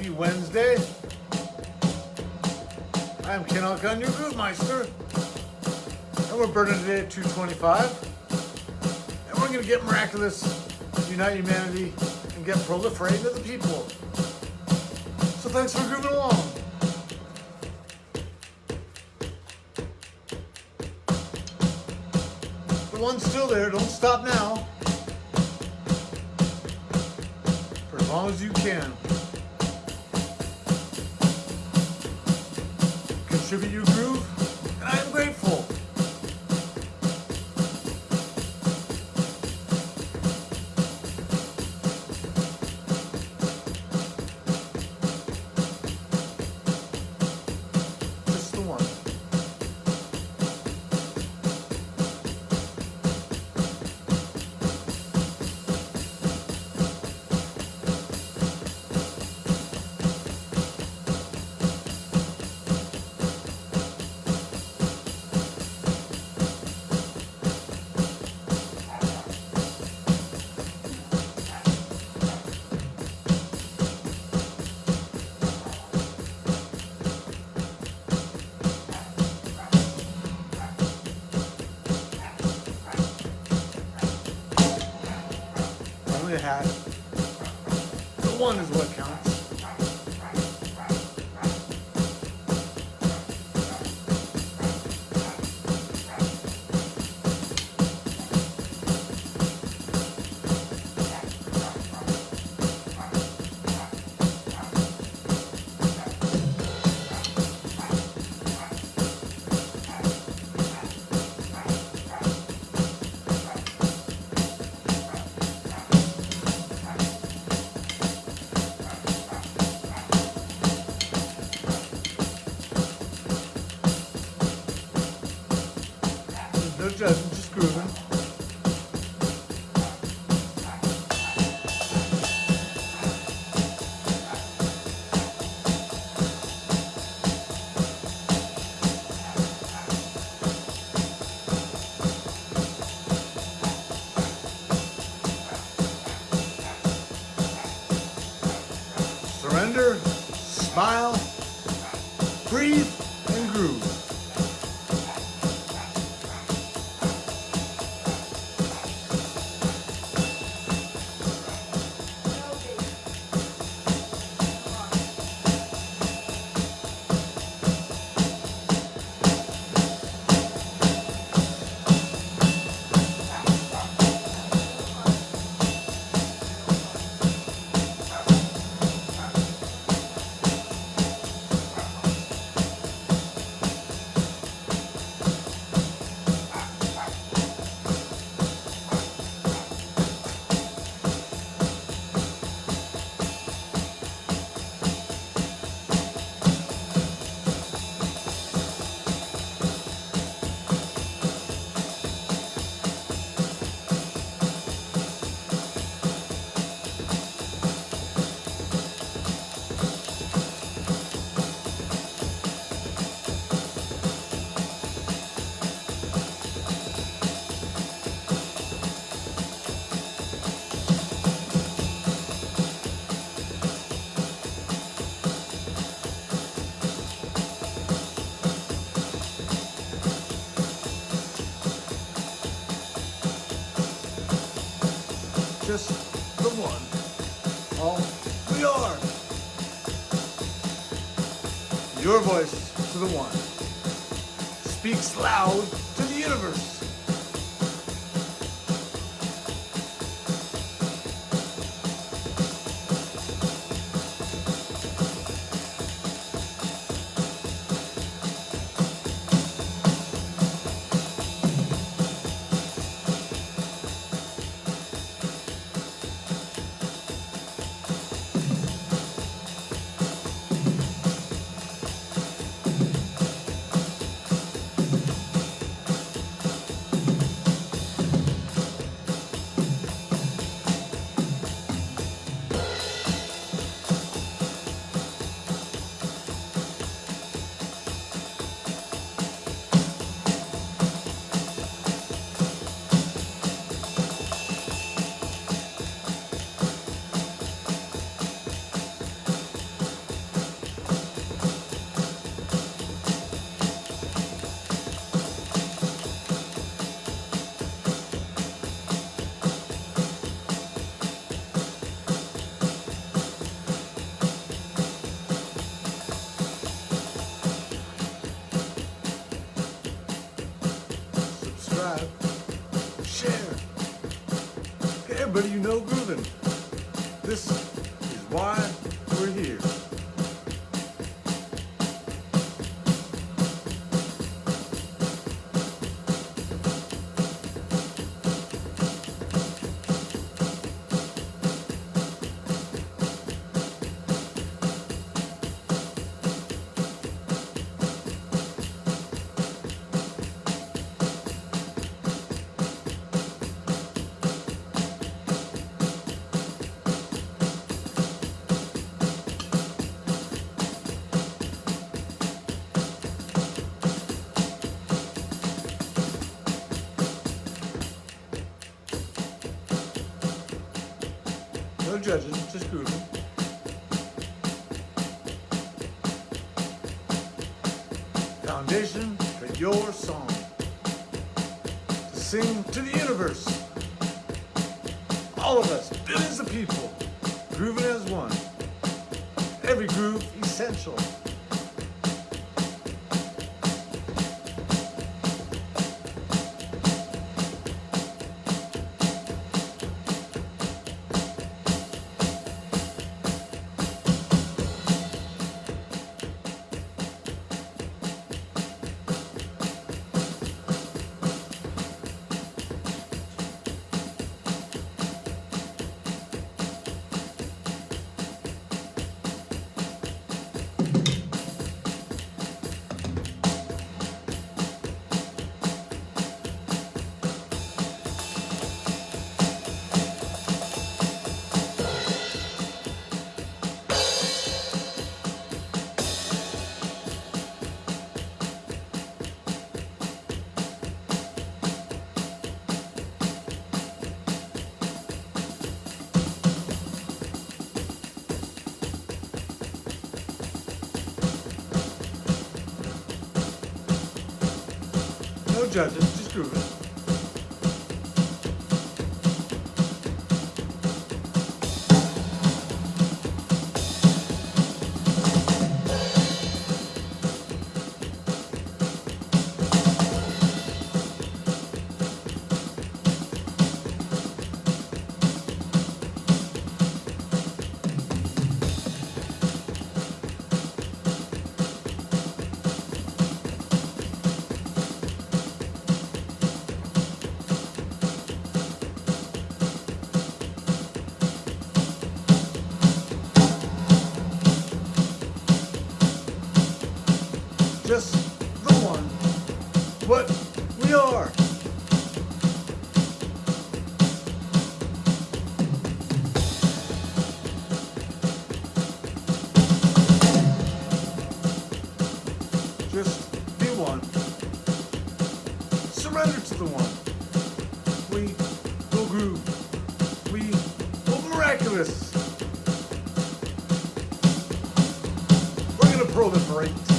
Happy Wednesday. I'm Ken Alcon, your Groove Meister. And we're burning today at 225. And we're going to get miraculous, unite humanity, and get proliferating to the people. So thanks for grooving along. The one's still there, don't stop now. For as long as you can. Contribute your groove, and I am grateful. A hat. The one is what counts. Smile, breathe, and groove. Just the one. All we are. Your voice to the one speaks loud to the universe. Everybody you know grooving. This is why No judging, just grooving. Foundation for your song. To sing to the universe. All of us, billions of people, grooving as one. Every groove essential. Judging, Surrender to the one. We will groove. We will miraculous. We're gonna proliferate.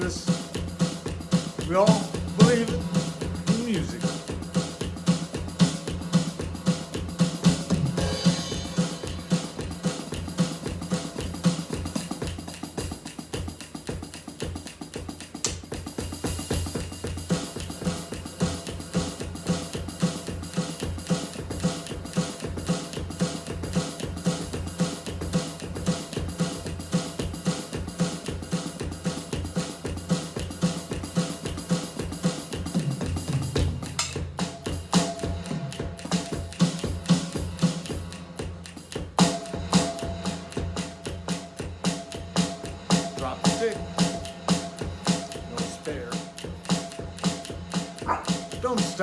It'll. We all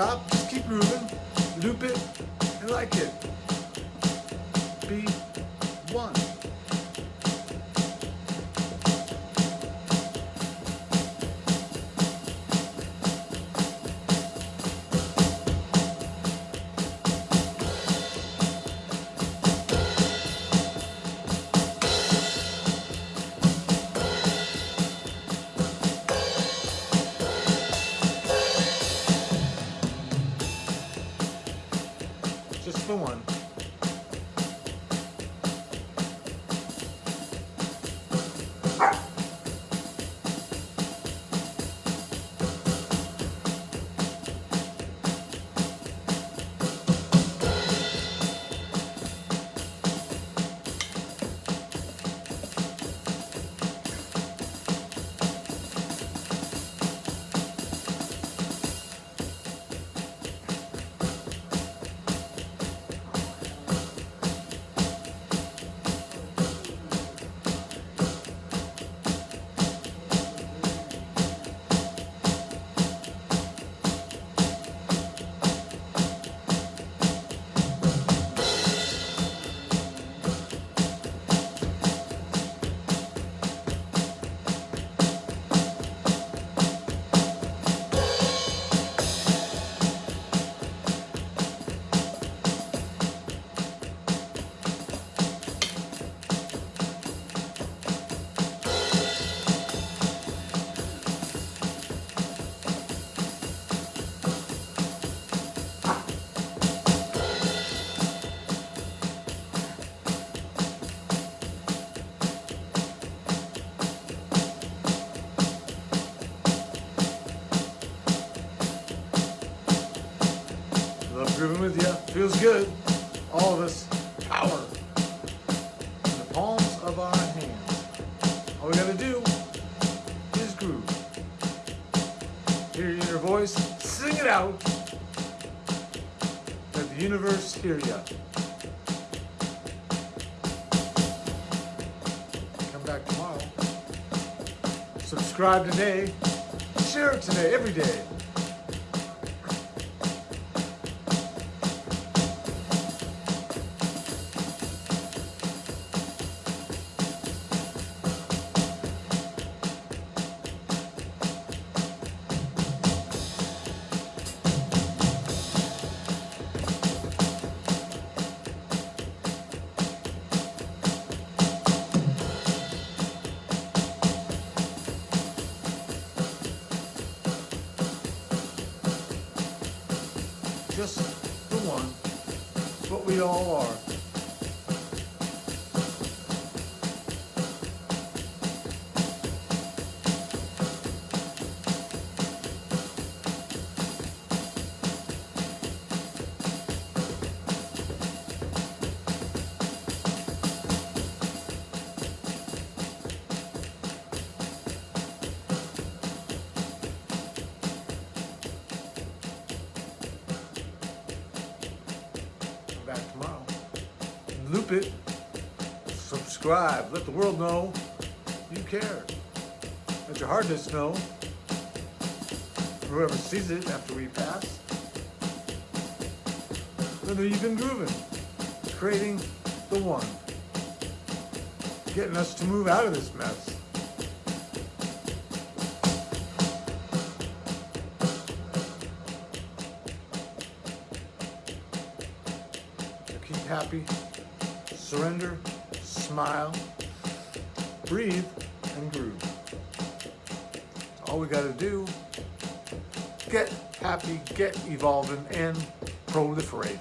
just keep moving, loop it, and like it. Grooving with you. Feels good. All of us. Power. In the palms of our hands. All we gotta do is groove. Hear your inner voice. Sing it out. Let the universe hear you. Come back tomorrow. Subscribe today. Share it today, every day. Just the one, what we all are. Loop it. Subscribe. Let the world know you care. Let your hardness know. Whoever sees it after we pass. Know you've been grooving. Creating the one. Getting us to move out of this mess. Keep happy, surrender, smile, breathe, and groove. All we gotta do, get happy, get evolving, and proliferate.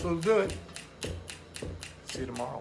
So do it. See you tomorrow.